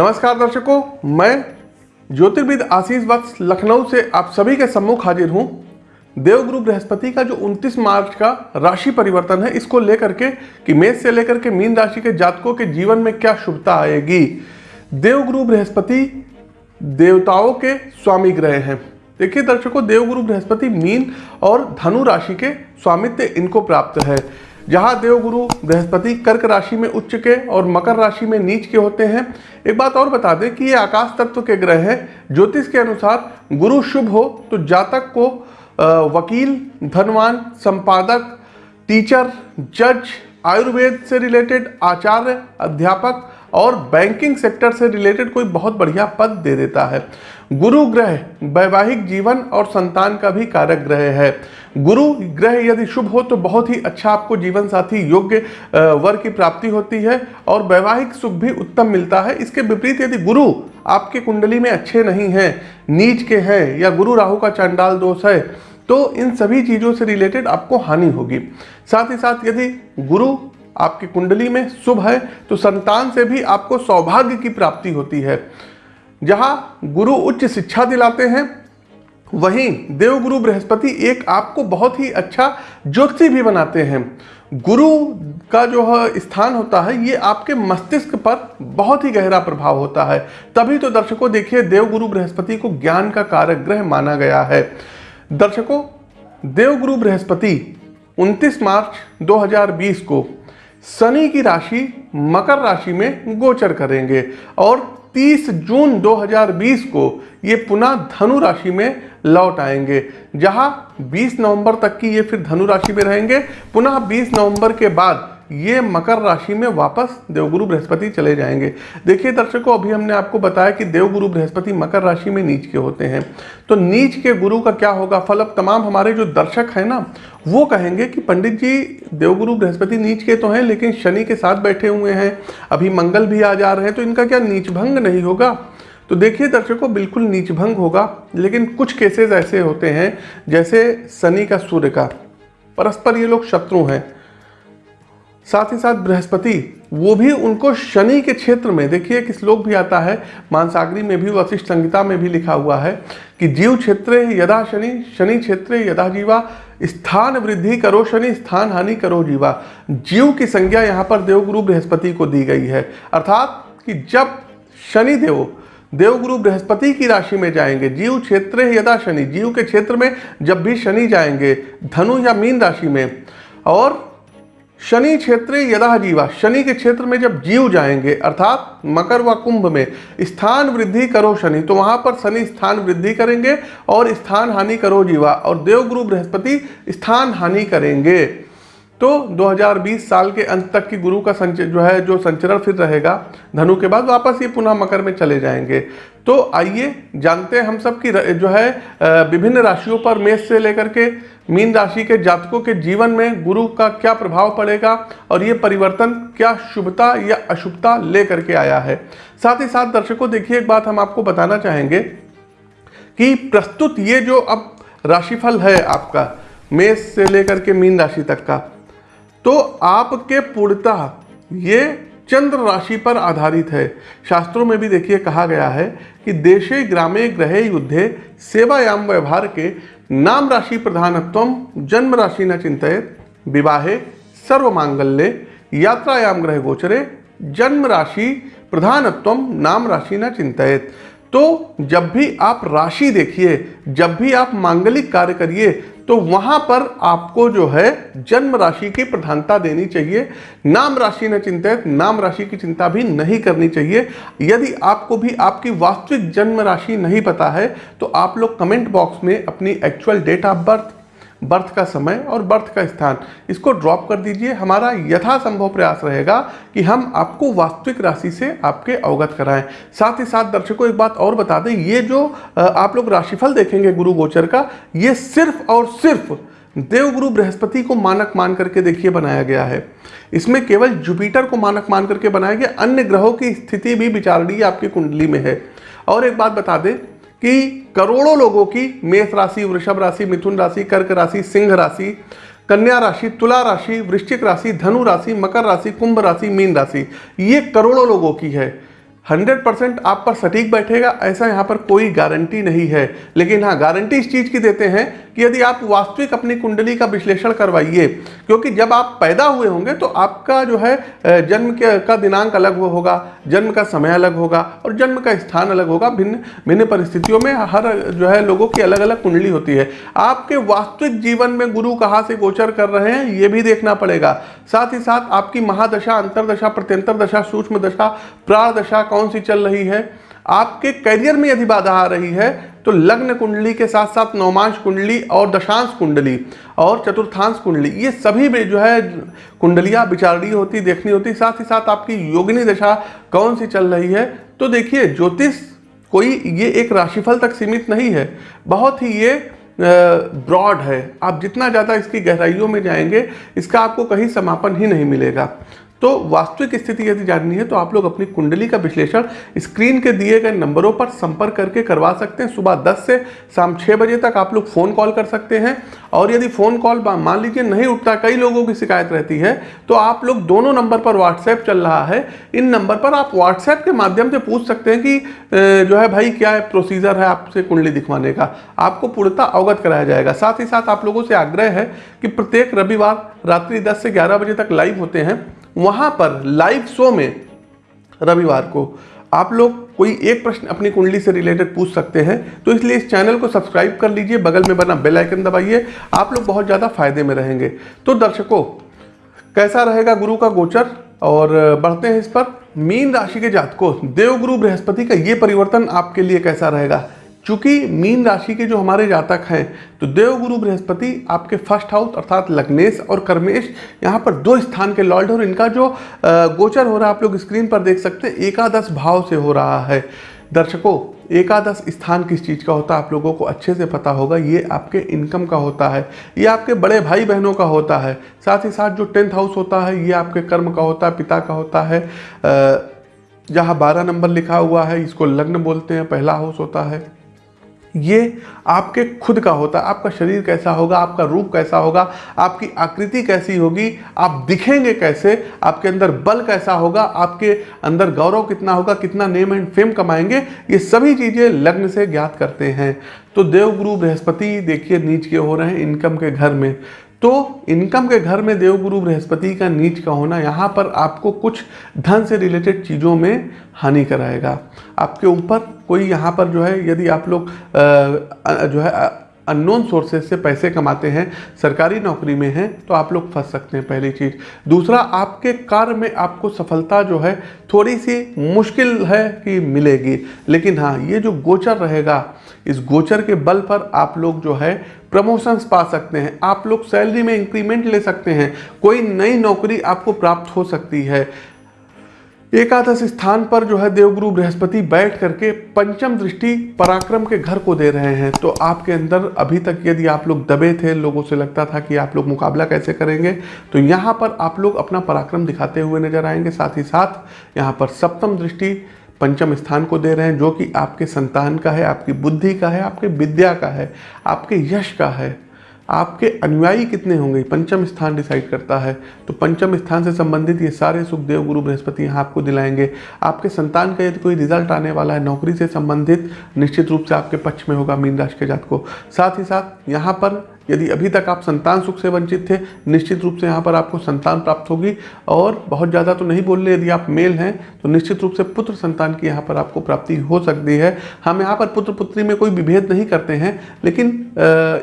नमस्कार दर्शकों, मैं ज्योतिर्विद आशीष वत्स लखनऊ से आप सभी के सम्मुख हाजिर हूँ। देवगुरु बृहस्पति का जो 29 मार्च का राशि परिवर्तन है, इसको लेकर के कि मेष से लेकर के मीन राशि के जातकों के जीवन में क्या शुभता आएगी। देवगुरु बृहस्पति देवताओं के स्वामी ग्रह हैं। देखिए दर्शकों देवगुरु बृहस्पति मीन और धनु राशि के स्वामित्व इनको प्राप्त है। जहाँ देवगुरु बृहस्पति कर्क राशि में उच्च के और मकर राशि में नीच के होते हैं। एक बात और बता दें कि ये आकाश तत्व के ग्रह हैं। ज्योतिष के अनुसार गुरु शुभ हो तो जातक को वकील, धनवान, संपादक, टीचर, जज, आयुर्वेद से रिलेटेड आचार्य, अध्यापक और बैंकिंग सेक्टर से रिलेटेड कोई बहुत बढ़िया पद दे देता है। गुरु ग्रह, वैवाहिक जीवन और संतान का भी कारक ग्रह है। गुरु ग्रह यदि शुभ हो तो बहुत ही अच्छा आपको जीवन साथी योग्य वर की प्राप्ति होती है और वैवाहिक सुख भी उत्तम मिलता है। इसके विपरीत यदि गुरु आपके कुंडली में अच्छे नहीं हैं, नीच के हैं या गुरु राहु का चांडाल दोष है तो इन सभी चीज़ों से रिलेटेड आपको हानि होगी। साथ ही साथ यदि गुरु आपकी कुंडली में शुभ है तो संतान से भी आपको सौभाग्य की प्राप्ति होती है। जहाँ गुरु उच्च शिक्षा दिलाते हैं वहीं देवगुरु बृहस्पति एक आपको बहुत ही अच्छा ज्योति भी बनाते हैं। गुरु का जो स्थान होता है, ये आपके मस्तिष्क पर बहुत ही गहरा प्रभाव होता है। तभी तो दर्शकों देखिए, देवगुरु बृहस्पति को ज्ञान का कारक ग्रह माना गया है। दर्शकों, देवगुरु बृहस्पति 29 मार्च 2020 को शनि की राशि, मकर राशि में गोचर करेंगे और 30 जून 2020 को ये पुनः धनु राशि में लौट आएँगे। जहाँ 20 नवंबर तक की ये फिर धनु राशि में रहेंगे। पुनः 20 नवंबर के बाद ये मकर राशि में वापस देवगुरु बृहस्पति चले जाएँगे। देखिए दर्शकों, अभी हमने आपको बताया कि देवगुरु बृहस्पति मकर राशि में नीच के होते हैं। तो नीच के गुरु का क्या होगा? फल अब तमाम हमारे जो दर्शक हैं ना, वो कहेंगे कि पंडित जी, देवगुरु बृहस्पति नीच के तो हैं, लेकिन शनि के साथ बैठे हुए हैं। अभी मंगल भी आ जा रहे हैं तो इनका क्या नीच भंग नहीं होगा? तो देखिए दर्शकों, बिल्कुल नीच भंग होगा, लेकिन कुछ केसेस ऐसे होते हैं, जैसे शनि का सूर्य का। परस्पर ये लोग शत्रु हैं। साथ ही साथ बृहस्पति, वो भी उनको शनि के क्षेत्र में, देखिए एक श्लोक भी आता है, मानसागरी में भी वशिष्ठ संहिता में भी लिखा हुआ है, कि जीव क्षेत्र यदा शनि शनि क्षेत्र यदा जीवा, स्थान वृद्धि करो शनि, स्थान हानि करो जीवा। जीव की संज्ञा यहाँ पर देवगुरु बृहस्पति को दी गई है। अर्थात कि जब शनि देव, देवगुरु बृहस्पति की राशि में जाएँगे, जीव क्षेत्र यदा शनि, जीव के क्षेत्र में जब भी शनि जाएँगे, धनु या मीन राशि में, और शनि क्षेत्र यदा जीवा, शनि के क्षेत्र में जब जीव जाएँगे, अर्थात मकर व कुंभ में, स्थान वृद्धि करो शनि तो वहाँ पर शनि स्थान वृद्धि करेंगे और स्थान हानि करो जीवा, और देवगुरु बृहस्पति स्थान हानि करेंगे। तो 2020 साल के अंत तक की गुरु का संच, जो है, जो संचरण फिर रहेगा, धनु के बाद वापस ये पुनः मकर में चले जाएँगे। तो आइए जानते हैं हम सब की जो है विभिन्न राशियों पर मेष से लेकर के मीन राशि के जातकों के जीवन में गुरु का क्या प्रभाव पड़ेगा और ये परिवर्तन क्या शुभता या अशुभता लेकर के आया है। साथ ही साथ दर्शकों, देखिए एक बात हम आपको बताना चाहेंगे कि प्रस्तुत ये जो अब राशिफल है आपका, मेष से लेकर के मीन राशि तक का तो आपके पूर्णतः ये चंद्र राशि पर आधारित है। शास्त्रों में भी देखिए कहा गया है कि देशे, ग्रामे, ग्रहे, युद्धे, सेवायाम, व्यवहार के नाम राशि प्रधानत्व, जन्म राशि न चिंतित, विवाहे सर्व मांगल्य यात्रायाम, ग्रह गोचरे, जन्म राशि प्रधानत्व, नाम राशि न चिंतित। तो जब भी आप राशि देखिए, जब भी आप मांगलिक कार्य करिए तो वहाँ पर आपको जो है जन्म राशि की प्रधानता देनी चाहिए। नाम राशि न चिंतित, नाम राशि की चिंता भी नहीं करनी चाहिए। यदि आपको भी आपकी वास्तविक जन्म राशि नहीं पता है तो आप लोग कमेंट बॉक्स में अपनी actual date of birth birth का समय और बर्थ का स्थान। इसको ड्रॉप कर दीजिए। हमारा यथासंभव प्रयास रहेगा कि हम आपको वास्तविक राशि से आपके अवगत कराएँ। साथ ही साथ दर्शकों, एक बात और बता दें, ये जो आप लोग राशिफल देखेंगे गुरु गोचर का, ये सिर्फ़ और सिर्फ़ देवगुरु बृहस्पति को मानक मान करके देखिए बनाया गया है। इसमें केवल जुपिटर को मानक मान करके बनाया गया। अन्य ग्रहों की स्थिति भी विचारणीय आपकी कुंडली में है। और एक बात बता दें कि करोड़ों लोगों की मेष राशि, वृषभ राशि, मिथुन राशि, कर्क राशि, सिंह राशि, कन्या राशि, तुला राशि, वृश्चिक राशि, धनु राशि, मकर राशि, कुंभ राशि, मीन राशि, ये करोड़ों लोगों की है। हंड्रेड परसेंट आप पर सटीक बैठेगा, ऐसा यहाँ पर कोई गारंटी नहीं है। लेकिन हाँ गारंटी इस चीज़ की देते हैं कि यदि आप वास्तविक अपनी कुंडली का विश्लेषण करवाइए, क्योंकि जब आप पैदा हुए होंगे तो आपका जो है जन्म के, का दिनांक अलग होगा, जन्म का समय अलग होगा और जन्म का स्थान अलग होगा। भिन्न भिन्न परिस्थितियों में हर जो है लोगों की अलग अलग कुंडली होती है। आपके वास्तविक जीवन में गुरु कहाँ से गोचर कर रहे हैं, ये भी देखना पड़ेगा। साथ ही साथ आपकी महादशा, अंतरदशा प्रत्यंतर दशा सूक्ष्म दशा प्राण दशा कौन सी चल रही है? आपके करियर में यदि बाधा आ रही है तो लग्न कुंडली के साथ साथ नौमांश कुंडली और दशांश कुंडली और चतुर्थांश कुंडली, ये सभी में जो है कुंडलियाँ विचारणीय होती, देखनी होती, साथ ही साथ आपकी योगिनी दशा कौन सी चल रही है? तो देखिए, ज्योतिष कोई ये एक राशिफल तक सीमित नहीं है, बहुत ही ये ब्रॉड है। आप जितना ज़्यादा इसकी गहराइयों में जाएँगे, इसका आपको कहीं समापन ही नहीं मिलेगा। तो वास्तविक स्थिति यदि जाननी है तो आप लोग अपनी कुंडली का विश्लेषण स्क्रीन के दिए गए नंबरों पर संपर्क करके करवा सकते हैं। सुबह 10 से शाम 6 बजे तक आप लोग फ़ोन कॉल कर सकते हैं। और यदि फ़ोन कॉल मान लीजिए नहीं उठता, कई लोगों की शिकायत रहती है तो आप लोग दोनों नंबर पर व्हाट्सएप चल रहा है। इन नंबर पर आप व्हाट्सएप के माध्यम से पूछ सकते हैं कि जो है भाई क्या है प्रोसीजर है आपसे कुंडली दिखवाने का। आपको पूर्णता अवगत कराया जाएगा। साथ ही साथ आप लोगों से आग्रह है कि प्रत्येक रविवार रात्रि दस से ग्यारह बजे तक लाइव होते हैं। वहाँ पर लाइव शो में रविवार को आप लोग कोई एक प्रश्न अपनी कुंडली से रिलेटेड पूछ सकते हैं तो इसलिए इस चैनल को सब्सक्राइब कर लीजिए, बगल में बना बेल आइकन दबाइए, आप लोग बहुत ज़्यादा फ़ायदे में रहेंगे। तो दर्शकों, कैसा रहेगा गुरु का गोचर? और बढ़ते हैं इस पर। मीन राशि के जातकों, देवगुरु बृहस्पति का ये परिवर्तन आपके लिए कैसा रहेगा? चूँकि मीन राशि के जो हमारे जातक हैं तो देवगुरु बृहस्पति आपके फ़र्स्ट हाउस अर्थात लग्नेश और कर्मेश यहाँ पर दो स्थान के लॉर्ड और इनका जो गोचर हो रहा है, आप लोग स्क्रीन पर देख सकते हैं, एकादश भाव से हो रहा है। दर्शकों, एकादश स्थान किस चीज़ का होता है, आप लोगों को अच्छे से पता होगा, ये आपके इनकम का होता है, ये आपके बड़े भाई बहनों का होता है, साथ ही साथ जो टेंथ हाउस होता है, ये आपके कर्म का होता है, पिता का होता है जहाँ बारह नंबर लिखा हुआ है, इसको लग्न बोलते हैं, पहला हाउस होता है। ये आपके खुद का होता है। आपका शरीर कैसा होगा, आपका रूप कैसा होगा, आपकी आकृति कैसी होगी, आप दिखेंगे कैसे, आपके अंदर बल कैसा होगा, आपके अंदर गौरव कितना होगा, कितना नेम एंड फेम कमाएँगे, ये सभी चीज़ें लग्न से ज्ञात करते हैं। तो देवगुरु बृहस्पति देखिए नीच के हो रहे हैं, इनकम के घर में। तो इनकम के घर में देवगुरु बृहस्पति का नीच का होना यहाँ पर आपको कुछ धन से रिलेटेड चीज़ों में हानि कराएगा। आपके ऊपर कोई यहाँ पर जो है, यदि आप लोग जो है अननोन सोर्सेज से पैसे कमाते हैं, सरकारी नौकरी में हैं तो आप लोग फंस सकते हैं पहली चीज़। दूसरा, आपके कार्य में आपको सफलता जो है थोड़ी सी मुश्किल है कि मिलेगी। लेकिन हाँ ये जो गोचर रहेगा, इस गोचर के बल पर आप लोग जो है, प्रमोशंस पा सकते हैं। आप लोग सैलरी में इंक्रीमेंट ले सकते हैं। कोई नई नौकरी आपको प्राप्त हो सकती है। एकादश स्थान पर जो है देवगुरु बृहस्पति बैठ करके पंचम दृष्टि पराक्रम के घर को दे रहे हैं। तो आपके अंदर अभी तक यदि आप लोग दबे थे, लोगों से लगता था कि आप लोग मुकाबला कैसे करेंगे तो यहाँ पर आप लोग अपना पराक्रम दिखाते हुए नज़र आएँगे। साथ ही साथ यहाँ पर सप्तम दृष्टि पंचम स्थान को दे रहे हैं, जो कि आपके संतान का है, आपकी बुद्धि का है, आपके विद्या का है, आपके यश का है। आपके अनुयायी कितने होंगे? पंचम स्थान डिसाइड करता है। तो पंचम स्थान से संबंधित ये सारे सुखदेव गुरु बृहस्पति यहाँ आपको दिलाएँगे। आपके संतान का यदि कोई रिज़ल्ट आने वाला है, नौकरी से संबंधित, निश्चित रूप से आपके पक्ष में होगा मीन राशि के जात को साथ ही साथ यहाँ पर यदि अभी तक आप संतान सुख से वंचित थे, निश्चित रूप से यहाँ पर आपको संतान प्राप्त होगी। और बहुत ज़्यादा तो नहीं बोल रहे यदि आप मेल हैं तो निश्चित रूप से पुत्र संतान की यहाँ पर आपको प्राप्ति हो सकती है। हम यहाँ पर पुत्र पुत्री में कोई विभेद नहीं करते हैं, लेकिन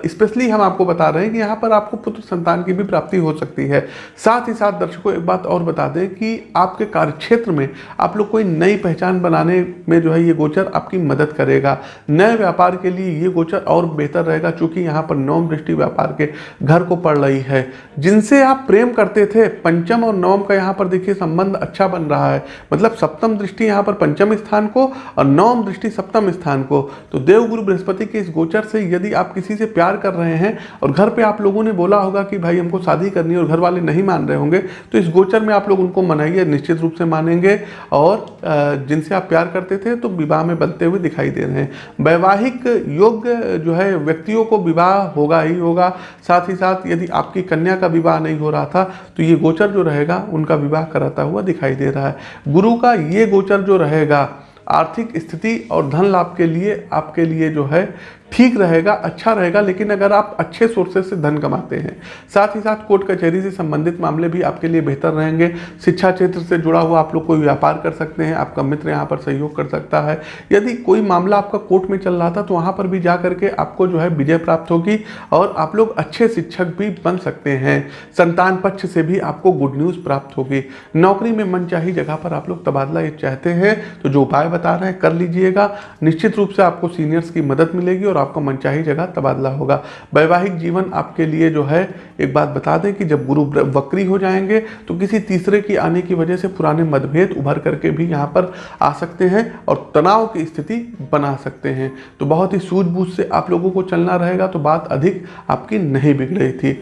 स्पेशली हम आपको बता रहे हैं कि यहाँ पर आपको पुत्र संतान की भी प्राप्ति हो सकती है। साथ ही साथ दर्शकों, एक बात और बता दें कि आपके कार्यक्षेत्र में आप लोग कोई नई पहचान बनाने में जो है ये गोचर आपकी मदद करेगा। नए व्यापार के लिए ये गोचर और बेहतर रहेगा, चूँकि यहाँ पर नौम दृष्टि व्यापार के घर को पड़ रही है। जिनसे आप प्रेम करते थे, पंचम और नवम का यहाँ पर देखिए संबंध अच्छा बन रहा है। मतलब सप्तम दृष्टि यहाँ पर पंचम स्थान को और नवम दृष्टि सप्तम स्थान को। तो देवगुरु बृहस्पति के इस गोचर से यदि आप किसी से प्यार कर रहे हैं और घर पे आप लोगों ने बोला होगा कि भाई हमको शादी करनी है और घर वाले नहीं मान रहे होंगे तो इस गोचर में आप लोग उनको मनाइए, निश्चित रूप से मानेंगे। और जिनसे आप प्यार करते थे तो विवाह में बनते हुए दिखाई दे रहे हैं। वैवाहिक योग्य जो है, व्यक्तियों को विवाह होगा ही होगा। साथ ही साथ यदि आपकी कन्या का विवाह नहीं हो रहा था तो ये गोचर जो रहेगा, उनका विवाह कराता हुआ दिखाई दे रहा है। गुरु का ये गोचर जो रहेगा, आर्थिक स्थिति और धन लाभ के लिए, आपके लिए जो है ठीक रहेगा अच्छा रहेगा, लेकिन अगर आप अच्छे सोर्सेज से धन कमाते हैं, साथ ही साथ कोर्ट कचहरी से संबंधित मामले भी आपके लिए बेहतर रहेंगे, शिक्षा क्षेत्र से जुड़ा हुआ आप लोग कोई व्यापार कर सकते हैं, आपका मित्र यहाँ पर सहयोग कर सकता है। यदि कोई मामला आपका कोर्ट में चल रहा था तो वहाँ पर भी जा करके आपको जो है विजय प्राप्त होगी और आप लोग अच्छे शिक्षक भी बन सकते हैं। संतान पक्ष से भी आपको गुड न्यूज़ प्राप्त होगी। नौकरी में मनचाही जगह पर आप लोग तबादला ये चाहते हैं तो जो उपाय बता रहे हैं, कर लीजिएगा। निश्चित रूप से आपको सीनियर्स की मदद मिलेगी और आपका मनचाही जगह तबादला होगा। वैवाहिक जीवन आपके लिए जो है, एक बात बता दें कि जब गुरु वक्री हो जाएँगे तो किसी तीसरे की आने की वजह से पुराने मतभेद उभर करके भी यहाँ पर आ सकते हैं और तनाव की स्थिति बना सकते हैं। तो बहुत ही सूझबूझ से आप लोगों को चलना रहेगा तो बात अधिक आपकी नहीं बिगड़ थी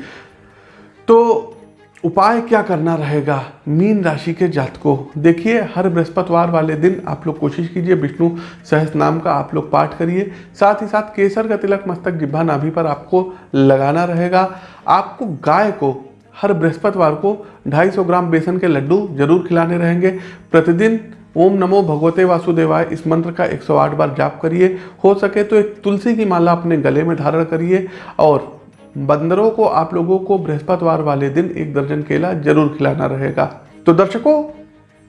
तो उपाय क्या करना रहेगा? मीन राशि के जातकों, देखिए, हर बृहस्पतिवार वाले दिन आप लोग कोशिश कीजिए, विष्णु सहस नाम का आप लोग पाठ करिए। साथ ही साथ केसर का तिलक, मस्तक जिब्भा नाभि पर आपको लगाना रहेगा। आपको गाय को, हर बृहस्पतिवार को 250 ग्राम बेसन के लड्डू ज़रूर खिलाने रहेंगे। प्रतिदिन ओम नमो भगवते वासुदेवाय, इस मंत्र का 108 बार जाप करिए। हो सके तो एक तुलसी की माला अपने गले में धारण करिए और बंदरों को, आप लोगों को बृहस्पतिवार वाले दिन एक दर्जन केला ज़रूर खिलाना रहेगा। तो दर्शकों,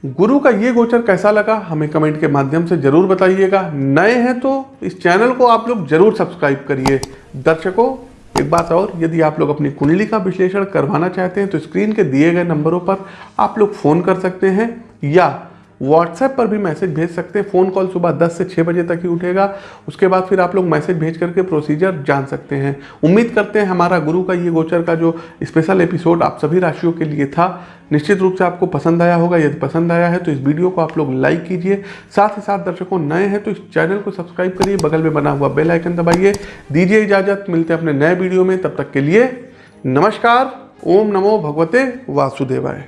गुरु का ये गोचर कैसा लगा, हमें कमेंट के माध्यम से ज़रूर बताइएगा। नए हैं तो इस चैनल को आप लोग ज़रूर सब्सक्राइब करिए। दर्शकों, एक बात और, यदि आप लोग अपनी कुंडली का विश्लेषण करवाना चाहते हैं तो स्क्रीन के दिए गए नंबरों पर आप लोग फ़ोन कर सकते हैं या व्हाट्सएप पर भी मैसेज भेज सकते हैं। फ़ोन कॉल सुबह 10 से 6 बजे तक ही उठेगा। उसके बाद फिर आप लोग मैसेज भेज करके प्रोसीजर जान सकते हैं। उम्मीद करते हैं हमारा गुरु का ये गोचर का जो स्पेशल एपिसोड आप सभी राशियों के लिए था, निश्चित रूप से आपको पसंद आया होगा। यदि पसंद आया है तो इस वीडियो को आप लोग लाइक कीजिए। साथ ही साथ दर्शकों नए हैं तो इस चैनल को सब्सक्राइब करिए। बगल में बना हुआ बेल आइकन दबाइए। दीजिए इजाज़त। मिलते हैं अपने नए वीडियो में। तब तक के लिए नमस्कार। ओम नमो भगवते वासुदेवाय।